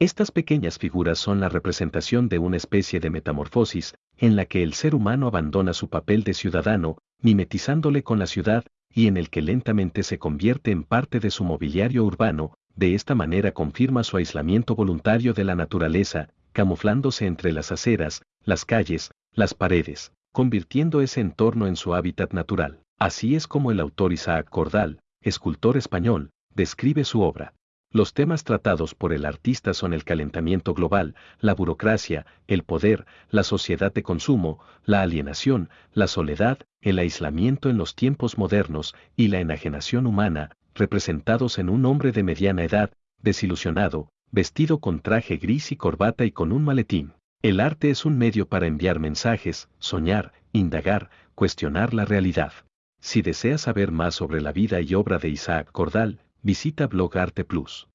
Estas pequeñas figuras son la representación de una especie de metamorfosis, en la que el ser humano abandona su papel de ciudadano, mimetizándole con la ciudad, y en el que lentamente se convierte en parte de su mobiliario urbano, de esta manera confirma su aislamiento voluntario de la naturaleza, camuflándose entre las aceras, las calles, las paredes, convirtiendo ese entorno en su hábitat natural. Así es como el autor Isaac Cordal, escultor español, describe su obra. Los temas tratados por el artista son el calentamiento global, la burocracia, el poder, la sociedad de consumo, la alienación, la soledad, el aislamiento en los tiempos modernos y la enajenación humana, representados en un hombre de mediana edad, desilusionado, vestido con traje gris y corbata y con un maletín. El arte es un medio para enviar mensajes, soñar, indagar, cuestionar la realidad. Si deseas saber más sobre la vida y obra de Isaac Cordal, visita Blog Arte Plus.